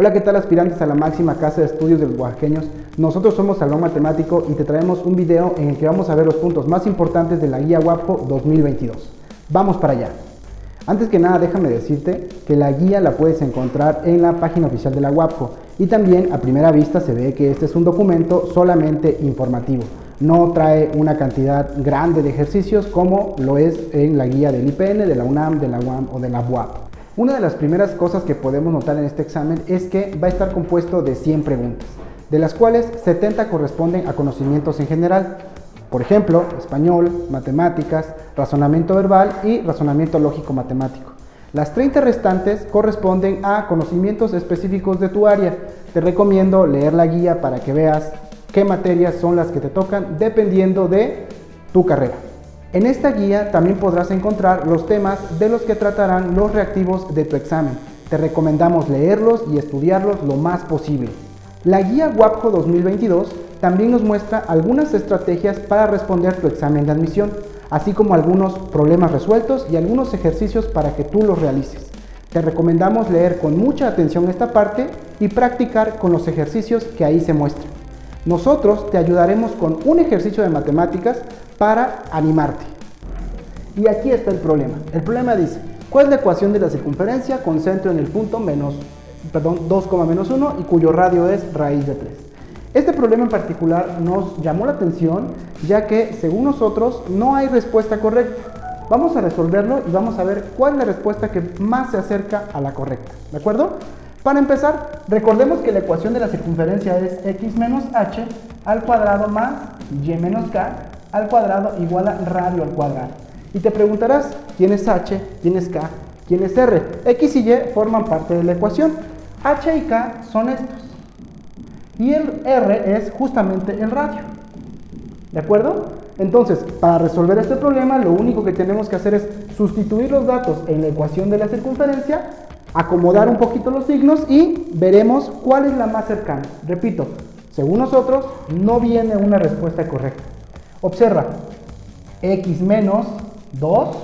Hola, ¿qué tal aspirantes a la máxima casa de estudios de los oaxaqueños? Nosotros somos Salón Matemático y te traemos un video en el que vamos a ver los puntos más importantes de la guía WAPCO 2022. Vamos para allá. Antes que nada, déjame decirte que la guía la puedes encontrar en la página oficial de la WAPCO y también a primera vista se ve que este es un documento solamente informativo. No trae una cantidad grande de ejercicios como lo es en la guía del IPN, de la UNAM, de la UAM o de la UAP. Una de las primeras cosas que podemos notar en este examen es que va a estar compuesto de 100 preguntas, de las cuales 70 corresponden a conocimientos en general, por ejemplo, español, matemáticas, razonamiento verbal y razonamiento lógico matemático. Las 30 restantes corresponden a conocimientos específicos de tu área. Te recomiendo leer la guía para que veas qué materias son las que te tocan dependiendo de tu carrera. En esta guía también podrás encontrar los temas de los que tratarán los reactivos de tu examen. Te recomendamos leerlos y estudiarlos lo más posible. La guía WAPCO 2022 también nos muestra algunas estrategias para responder tu examen de admisión, así como algunos problemas resueltos y algunos ejercicios para que tú los realices. Te recomendamos leer con mucha atención esta parte y practicar con los ejercicios que ahí se muestran. Nosotros te ayudaremos con un ejercicio de matemáticas para animarte. Y aquí está el problema. El problema dice, ¿cuál es la ecuación de la circunferencia con centro en el punto menos, perdón, 2, menos 1 y cuyo radio es raíz de 3? Este problema en particular nos llamó la atención ya que según nosotros no hay respuesta correcta. Vamos a resolverlo y vamos a ver cuál es la respuesta que más se acerca a la correcta. ¿De acuerdo? Para empezar, recordemos que la ecuación de la circunferencia es x menos h al cuadrado más y menos k al cuadrado igual a radio al cuadrado. Y te preguntarás, ¿quién es h? ¿quién es k? ¿quién es r? x y y forman parte de la ecuación. h y k son estos. Y el r es justamente el radio. ¿De acuerdo? Entonces, para resolver este problema, lo único que tenemos que hacer es sustituir los datos en la ecuación de la circunferencia, acomodar un poquito los signos y veremos cuál es la más cercana. Repito, según nosotros, no viene una respuesta correcta. Observa, x menos 2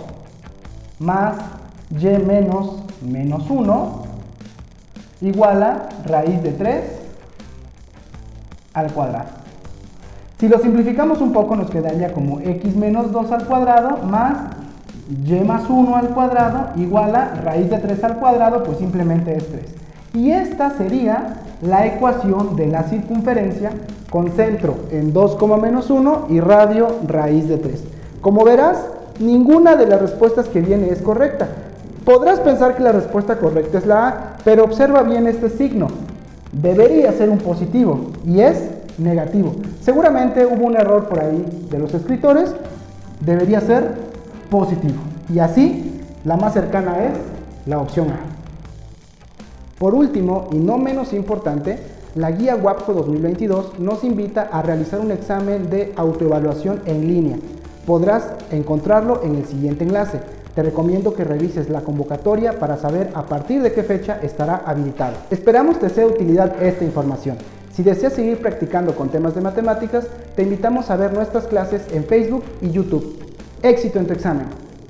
más y menos menos 1 igual a raíz de 3 al cuadrado. Si lo simplificamos un poco nos quedaría como x menos 2 al cuadrado más y más 1 al cuadrado igual a raíz de 3 al cuadrado, pues simplemente es 3. Y esta sería la ecuación de la circunferencia con centro en 2, menos 1 y radio raíz de 3. Como verás, ninguna de las respuestas que viene es correcta. Podrás pensar que la respuesta correcta es la A, pero observa bien este signo. Debería ser un positivo y es negativo. Seguramente hubo un error por ahí de los escritores, debería ser positivo. Y así, la más cercana es la opción A. Por último, y no menos importante, la guía WAPCO 2022 nos invita a realizar un examen de autoevaluación en línea. Podrás encontrarlo en el siguiente enlace. Te recomiendo que revises la convocatoria para saber a partir de qué fecha estará habilitado. Esperamos te sea de utilidad esta información. Si deseas seguir practicando con temas de matemáticas, te invitamos a ver nuestras clases en Facebook y YouTube. Éxito en tu examen.